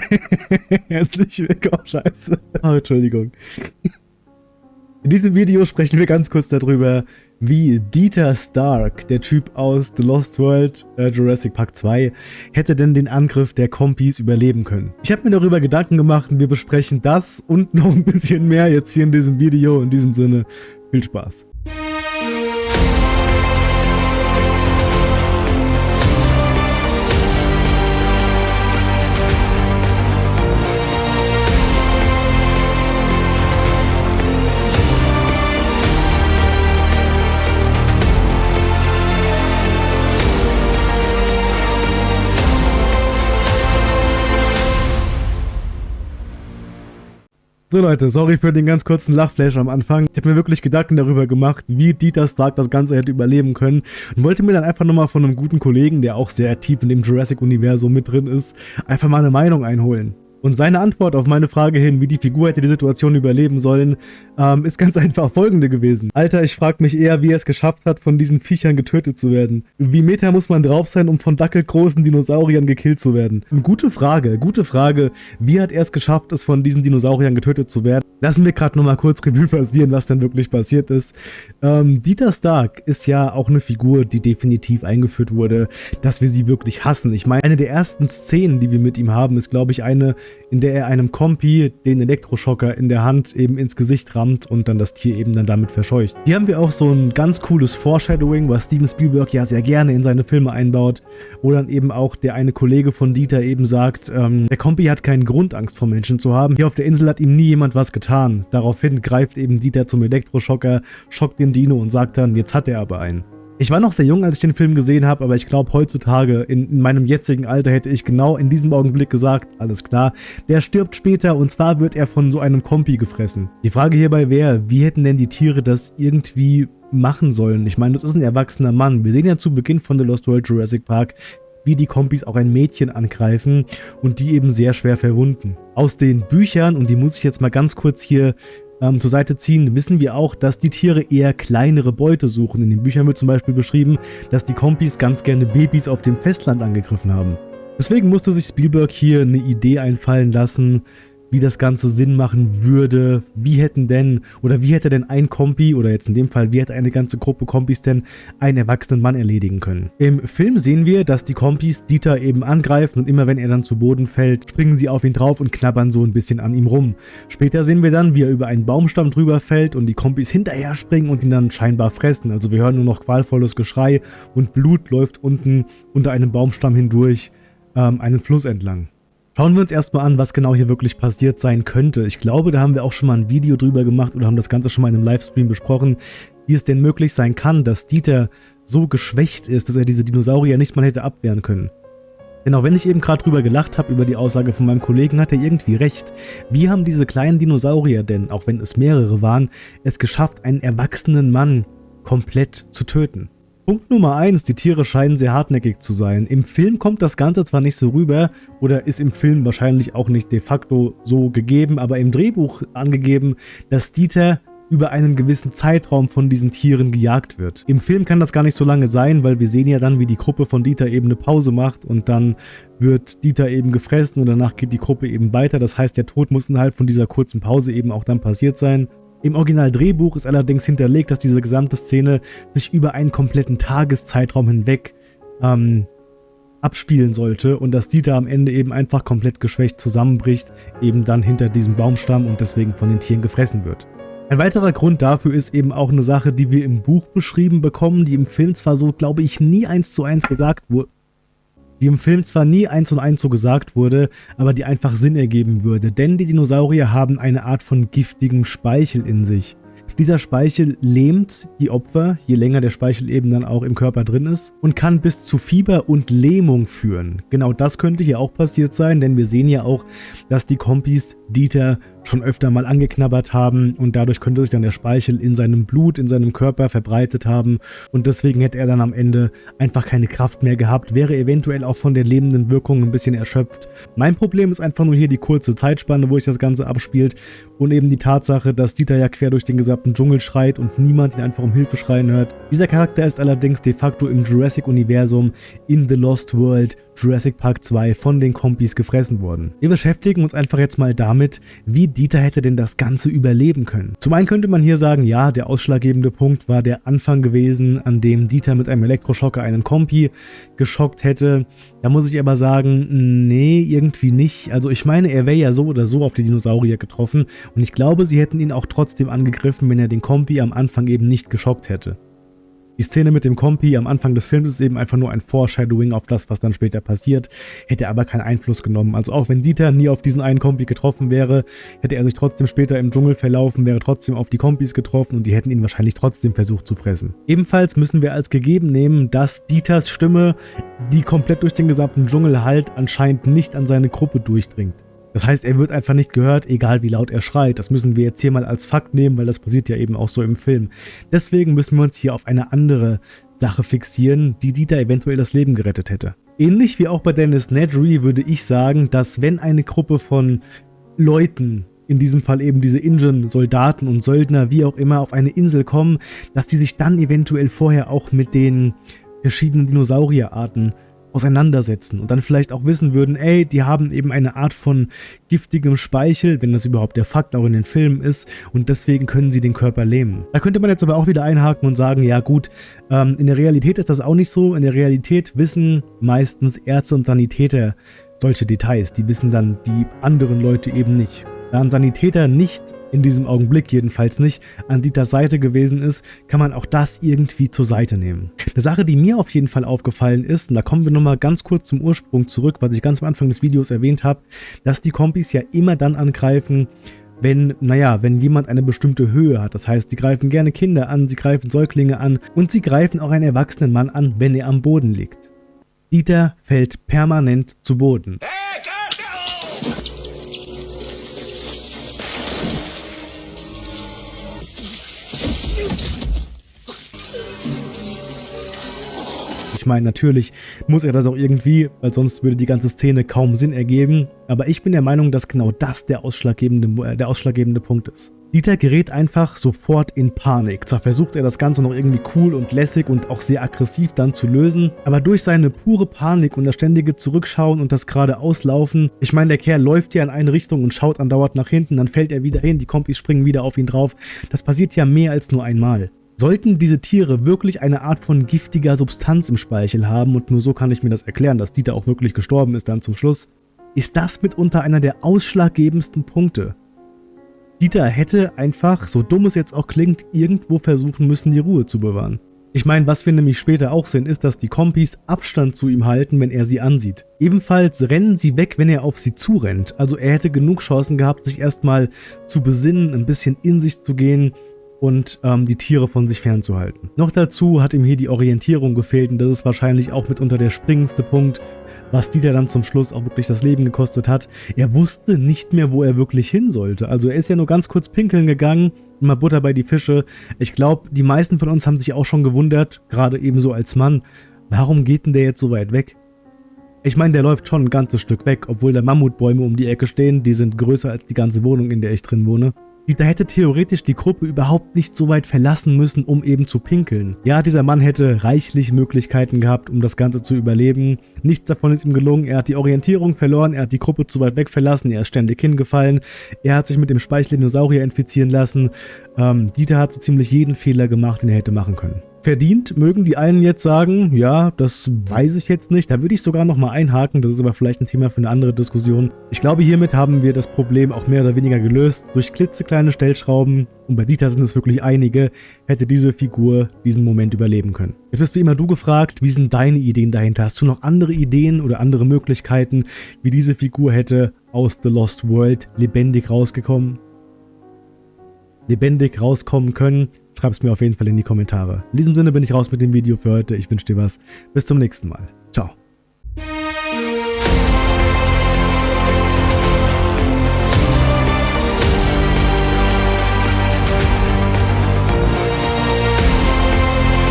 Herzlich willkommen, scheiße. Oh, Entschuldigung. In diesem Video sprechen wir ganz kurz darüber, wie Dieter Stark, der Typ aus The Lost World äh, Jurassic Park 2, hätte denn den Angriff der Kompis überleben können. Ich habe mir darüber Gedanken gemacht und wir besprechen das und noch ein bisschen mehr jetzt hier in diesem Video. In diesem Sinne, viel Spaß. So Leute, sorry für den ganz kurzen Lachflash am Anfang. Ich habe mir wirklich Gedanken darüber gemacht, wie Dieter Stark das Ganze hätte überleben können und wollte mir dann einfach nochmal von einem guten Kollegen, der auch sehr tief in dem Jurassic-Universum mit drin ist, einfach mal eine Meinung einholen. Und seine Antwort auf meine Frage hin, wie die Figur hätte die Situation überleben sollen, ähm, ist ganz einfach folgende gewesen. Alter, ich frage mich eher, wie er es geschafft hat, von diesen Viechern getötet zu werden. Wie Meter muss man drauf sein, um von dackelgroßen Dinosauriern gekillt zu werden? Gute Frage, gute Frage. Wie hat er es geschafft, es von diesen Dinosauriern getötet zu werden? Lassen wir gerade nochmal kurz Revue passieren, was denn wirklich passiert ist. Ähm, Dieter Stark ist ja auch eine Figur, die definitiv eingeführt wurde, dass wir sie wirklich hassen. Ich meine, eine der ersten Szenen, die wir mit ihm haben, ist glaube ich eine, in der er einem Kompi den Elektroschocker in der Hand eben ins Gesicht rammt und dann das Tier eben dann damit verscheucht. Hier haben wir auch so ein ganz cooles Foreshadowing, was Steven Spielberg ja sehr gerne in seine Filme einbaut, wo dann eben auch der eine Kollege von Dieter eben sagt, ähm, der Kompi hat keinen Grund, Angst vor Menschen zu haben. Hier auf der Insel hat ihm nie jemand was getan. Daraufhin greift eben Dieter zum Elektroschocker, schockt den Dino und sagt dann, jetzt hat er aber einen. Ich war noch sehr jung, als ich den Film gesehen habe, aber ich glaube heutzutage, in, in, meinem jetzigen Alter, hätte ich genau in diesem Augenblick gesagt, alles klar, der stirbt später und zwar wird er von so einem Kompi gefressen. Die Frage hierbei wäre, wie hätten denn die Tiere das irgendwie machen sollen? Ich meine, das ist ein erwachsener Mann. Wir sehen ja zu Beginn von The Lost World Jurassic Park, wie die Kompis auch ein Mädchen angreifen und die eben sehr schwer verwunden. Aus den Büchern, und die muss ich jetzt mal ganz kurz hier ähm, zur Seite ziehen, wissen wir auch, dass die Tiere eher kleinere Beute suchen. In den Büchern wird zum Beispiel beschrieben, dass die Kompis ganz gerne Babys auf dem Festland angegriffen haben. Deswegen musste sich Spielberg hier eine Idee einfallen lassen, wie das Ganze Sinn machen würde, wie hätten denn, oder wie hätte denn ein Kompi, oder jetzt in dem Fall, wie hätte eine ganze Gruppe Kompis denn einen erwachsenen Mann erledigen können. Im Film sehen wir, dass die Kompis Dieter eben angreifen und immer wenn er dann zu Boden fällt, springen sie auf ihn drauf und knabbern so ein bisschen an ihm rum. Später sehen wir dann, wie er über einen Baumstamm drüber fällt und die Kompis hinterher springen und ihn dann scheinbar fressen. Also wir hören nur noch qualvolles Geschrei und Blut läuft unten unter einem Baumstamm hindurch ähm, einen Fluss entlang. Schauen wir uns erstmal an, was genau hier wirklich passiert sein könnte. Ich glaube, da haben wir auch schon mal ein Video drüber gemacht oder haben das Ganze schon mal in einem Livestream besprochen, wie es denn möglich sein kann, dass Dieter so geschwächt ist, dass er diese Dinosaurier nicht mal hätte abwehren können. Denn auch wenn ich eben gerade drüber gelacht habe, über die Aussage von meinem Kollegen, hat er irgendwie recht. Wie haben diese kleinen Dinosaurier denn, auch wenn es mehrere waren, es geschafft, einen erwachsenen Mann komplett zu töten? Punkt Nummer 1, die Tiere scheinen sehr hartnäckig zu sein. Im Film kommt das Ganze zwar nicht so rüber oder ist im Film wahrscheinlich auch nicht de facto so gegeben, aber im Drehbuch angegeben, dass Dieter über einen gewissen Zeitraum von diesen Tieren gejagt wird. Im Film kann das gar nicht so lange sein, weil wir sehen ja dann, wie die Gruppe von Dieter eben eine Pause macht und dann wird Dieter eben gefressen und danach geht die Gruppe eben weiter. Das heißt, der Tod muss innerhalb von dieser kurzen Pause eben auch dann passiert sein. Im Original-Drehbuch ist allerdings hinterlegt, dass diese gesamte Szene sich über einen kompletten Tageszeitraum hinweg ähm, abspielen sollte und dass Dieter am Ende eben einfach komplett geschwächt zusammenbricht, eben dann hinter diesem Baumstamm und deswegen von den Tieren gefressen wird. Ein weiterer Grund dafür ist eben auch eine Sache, die wir im Buch beschrieben bekommen, die im Film zwar so, glaube ich, nie eins zu eins gesagt wurde, die im Film zwar nie eins und eins so gesagt wurde, aber die einfach Sinn ergeben würde, denn die Dinosaurier haben eine Art von giftigem Speichel in sich. Dieser Speichel lähmt die Opfer, je länger der Speichel eben dann auch im Körper drin ist und kann bis zu Fieber und Lähmung führen. Genau das könnte hier auch passiert sein, denn wir sehen ja auch, dass die Kompis Dieter schon öfter mal angeknabbert haben und dadurch könnte sich dann der Speichel in seinem Blut, in seinem Körper verbreitet haben und deswegen hätte er dann am Ende einfach keine Kraft mehr gehabt, wäre eventuell auch von der lebenden Wirkung ein bisschen erschöpft. Mein Problem ist einfach nur hier die kurze Zeitspanne, wo sich das Ganze abspielt und eben die Tatsache, dass Dieter ja quer durch den gesamten Dschungel schreit und niemand ihn einfach um Hilfe schreien hört. Dieser Charakter ist allerdings de facto im Jurassic-Universum in The Lost World Jurassic Park 2 von den Kompis gefressen wurden. Wir beschäftigen uns einfach jetzt mal damit, wie Dieter hätte denn das Ganze überleben können. Zum einen könnte man hier sagen, ja, der ausschlaggebende Punkt war der Anfang gewesen, an dem Dieter mit einem Elektroschocker einen Kompi geschockt hätte. Da muss ich aber sagen, nee, irgendwie nicht. Also ich meine, er wäre ja so oder so auf die Dinosaurier getroffen und ich glaube, sie hätten ihn auch trotzdem angegriffen, wenn er den Kompi am Anfang eben nicht geschockt hätte. Die Szene mit dem Kompi am Anfang des Films ist eben einfach nur ein Foreshadowing auf das, was dann später passiert, hätte aber keinen Einfluss genommen. Also auch wenn Dieter nie auf diesen einen Kompi getroffen wäre, hätte er sich trotzdem später im Dschungel verlaufen, wäre trotzdem auf die Kompis getroffen und die hätten ihn wahrscheinlich trotzdem versucht zu fressen. Ebenfalls müssen wir als gegeben nehmen, dass Dieters Stimme, die komplett durch den gesamten Dschungel halt, anscheinend nicht an seine Gruppe durchdringt. Das heißt, er wird einfach nicht gehört, egal wie laut er schreit. Das müssen wir jetzt hier mal als Fakt nehmen, weil das passiert ja eben auch so im Film. Deswegen müssen wir uns hier auf eine andere Sache fixieren, die Dieter eventuell das Leben gerettet hätte. Ähnlich wie auch bei Dennis Nedry würde ich sagen, dass wenn eine Gruppe von Leuten in diesem Fall eben diese Ingen, Soldaten und Söldner, wie auch immer, auf eine Insel kommen, dass die sich dann eventuell vorher auch mit den verschiedenen Dinosaurierarten auseinandersetzen und dann vielleicht auch wissen würden, ey, die haben eben eine Art von giftigem Speichel, wenn das überhaupt der Fakt auch in den Filmen ist und deswegen können sie den Körper lähmen. Da könnte man jetzt aber auch wieder einhaken und sagen, ja gut, ähm, in der Realität ist das auch nicht so. In der Realität wissen meistens Ärzte und Sanitäter solche Details. Die wissen dann die anderen Leute eben nicht. Da ein Sanitäter nicht in diesem Augenblick jedenfalls nicht, an Dieters Seite gewesen ist, kann man auch das irgendwie zur Seite nehmen. Eine Sache, die mir auf jeden Fall aufgefallen ist, und da kommen wir nochmal ganz kurz zum Ursprung zurück, was ich ganz am Anfang des Videos erwähnt habe, dass die Kompis ja immer dann angreifen, wenn, naja, wenn jemand eine bestimmte Höhe hat. Das heißt, sie greifen gerne Kinder an, sie greifen Säuglinge an und sie greifen auch einen erwachsenen Mann an, wenn er am Boden liegt. Dieter fällt permanent zu Boden. Ich meine, natürlich muss er das auch irgendwie, weil sonst würde die ganze Szene kaum Sinn ergeben. Aber ich bin der Meinung, dass genau das der ausschlaggebende, äh, der ausschlaggebende Punkt ist. Dieter gerät einfach sofort in Panik. Zwar versucht er das Ganze noch irgendwie cool und lässig und auch sehr aggressiv dann zu lösen, aber durch seine pure Panik und das ständige Zurückschauen und das gerade Auslaufen, ich meine, der Kerl läuft ja in eine Richtung und schaut andauernd nach hinten, dann fällt er wieder hin, die Kompis springen wieder auf ihn drauf. Das passiert ja mehr als nur einmal. Sollten diese Tiere wirklich eine Art von giftiger Substanz im Speichel haben, und nur so kann ich mir das erklären, dass Dieter auch wirklich gestorben ist dann zum Schluss, ist das mitunter einer der ausschlaggebendsten Punkte. Dieter hätte einfach, so dumm es jetzt auch klingt, irgendwo versuchen müssen, die Ruhe zu bewahren. Ich meine, was wir nämlich später auch sehen, ist, dass die Kompis Abstand zu ihm halten, wenn er sie ansieht. Ebenfalls rennen sie weg, wenn er auf sie zurennt. Also er hätte genug Chancen gehabt, sich erstmal zu besinnen, ein bisschen in sich zu gehen und ähm, die Tiere von sich fernzuhalten. Noch dazu hat ihm hier die Orientierung gefehlt und das ist wahrscheinlich auch mitunter der springendste Punkt, was Dieter dann zum Schluss auch wirklich das Leben gekostet hat. Er wusste nicht mehr, wo er wirklich hin sollte. Also er ist ja nur ganz kurz pinkeln gegangen, mal Butter bei die Fische. Ich glaube, die meisten von uns haben sich auch schon gewundert, gerade ebenso als Mann, warum geht denn der jetzt so weit weg? Ich meine, der läuft schon ein ganzes Stück weg, obwohl da Mammutbäume um die Ecke stehen, die sind größer als die ganze Wohnung, in der ich drin wohne. Dieter hätte theoretisch die Gruppe überhaupt nicht so weit verlassen müssen, um eben zu pinkeln. Ja, dieser Mann hätte reichlich Möglichkeiten gehabt, um das Ganze zu überleben. Nichts davon ist ihm gelungen. Er hat die Orientierung verloren, er hat die Gruppe zu weit weg verlassen, er ist ständig hingefallen, er hat sich mit dem Speichel Dinosaurier infizieren lassen. Ähm, Dieter hat so ziemlich jeden Fehler gemacht, den er hätte machen können. Verdient, mögen die einen jetzt sagen, ja, das weiß ich jetzt nicht. Da würde ich sogar nochmal einhaken, das ist aber vielleicht ein Thema für eine andere Diskussion. Ich glaube, hiermit haben wir das Problem auch mehr oder weniger gelöst. Durch klitzekleine Stellschrauben, und bei Dieter sind es wirklich einige, hätte diese Figur diesen Moment überleben können. Jetzt bist wie immer du gefragt, wie sind deine Ideen dahinter? Hast du noch andere Ideen oder andere Möglichkeiten, wie diese Figur hätte aus The Lost World lebendig rausgekommen? lebendig rauskommen können, schreib es mir auf jeden Fall in die Kommentare. In diesem Sinne bin ich raus mit dem Video für heute. Ich wünsche dir was. Bis zum nächsten Mal.